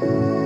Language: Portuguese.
Música